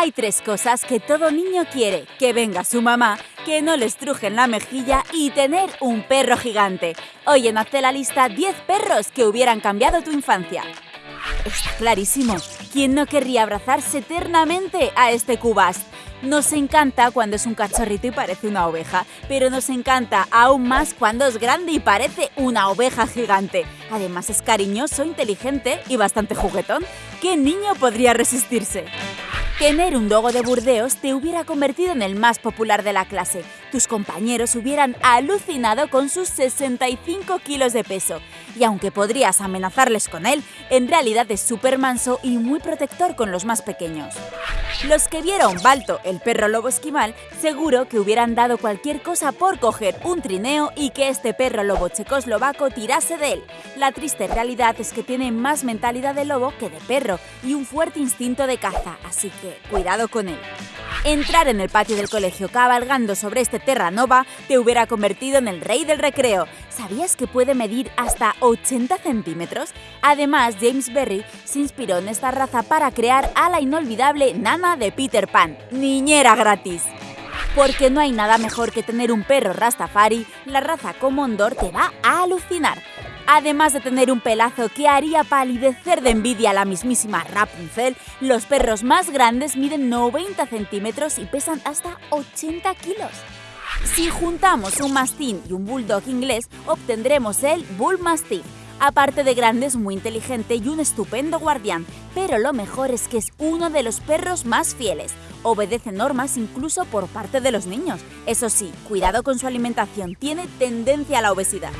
Hay tres cosas que todo niño quiere. Que venga su mamá, que no le estrujen la mejilla y tener un perro gigante. Hoy en Hazte la lista 10 perros que hubieran cambiado tu infancia. Está clarísimo. ¿Quién no querría abrazarse eternamente a este cubas? Nos encanta cuando es un cachorrito y parece una oveja, pero nos encanta aún más cuando es grande y parece una oveja gigante. Además es cariñoso, inteligente y bastante juguetón. ¿Qué niño podría resistirse? Tener un dogo de Burdeos te hubiera convertido en el más popular de la clase. Tus compañeros hubieran alucinado con sus 65 kilos de peso. Y aunque podrías amenazarles con él, en realidad es súper manso y muy protector con los más pequeños. Los que vieron Balto, el perro lobo esquimal, seguro que hubieran dado cualquier cosa por coger un trineo y que este perro lobo checoslovaco tirase de él. La triste realidad es que tiene más mentalidad de lobo que de perro y un fuerte instinto de caza, así que cuidado con él. Entrar en el patio del colegio cabalgando sobre este Terranova te hubiera convertido en el rey del recreo. ¿Sabías que puede medir hasta 80 centímetros? Además, James Berry se inspiró en esta raza para crear a la inolvidable Nana de Peter Pan, niñera gratis. Porque no hay nada mejor que tener un perro Rastafari, la raza Comondor te va a alucinar. Además de tener un pelazo que haría palidecer de envidia a la mismísima Rapunzel, los perros más grandes miden 90 centímetros y pesan hasta 80 kilos. Si juntamos un mastín y un bulldog inglés, obtendremos el Bull Mastiff. Aparte de grande, es muy inteligente y un estupendo guardián, pero lo mejor es que es uno de los perros más fieles. Obedece normas incluso por parte de los niños. Eso sí, cuidado con su alimentación, tiene tendencia a la obesidad.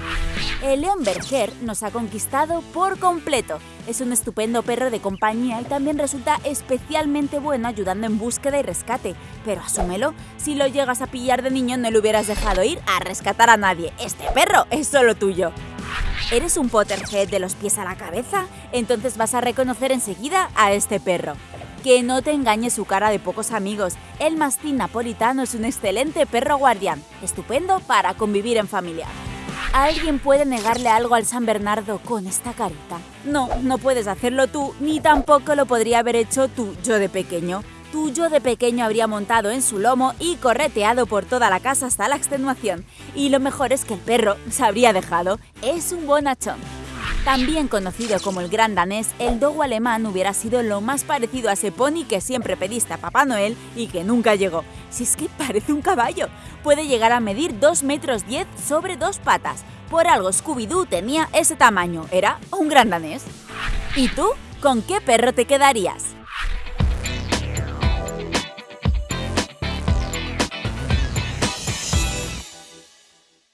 El León Berger nos ha conquistado por completo. Es un estupendo perro de compañía y también resulta especialmente bueno ayudando en búsqueda y rescate. Pero asúmelo, si lo llegas a pillar de niño no le hubieras dejado ir a rescatar a nadie. Este perro es solo tuyo. ¿Eres un Potterhead de los pies a la cabeza? Entonces vas a reconocer enseguida a este perro. Que no te engañe su cara de pocos amigos, el mastín napolitano es un excelente perro guardián, estupendo para convivir en familia. ¿Alguien puede negarle algo al San Bernardo con esta carita? No, no puedes hacerlo tú, ni tampoco lo podría haber hecho tú, yo de pequeño. Tú yo de pequeño habría montado en su lomo y correteado por toda la casa hasta la extenuación. Y lo mejor es que el perro se habría dejado. Es un bonachón. También conocido como el gran danés, el dogo alemán hubiera sido lo más parecido a ese pony que siempre pediste a Papá Noel y que nunca llegó. Si es que parece un caballo. Puede llegar a medir 2 metros 10 sobre dos patas. Por algo Scooby-Doo tenía ese tamaño. Era un gran danés. ¿Y tú? ¿Con qué perro te quedarías?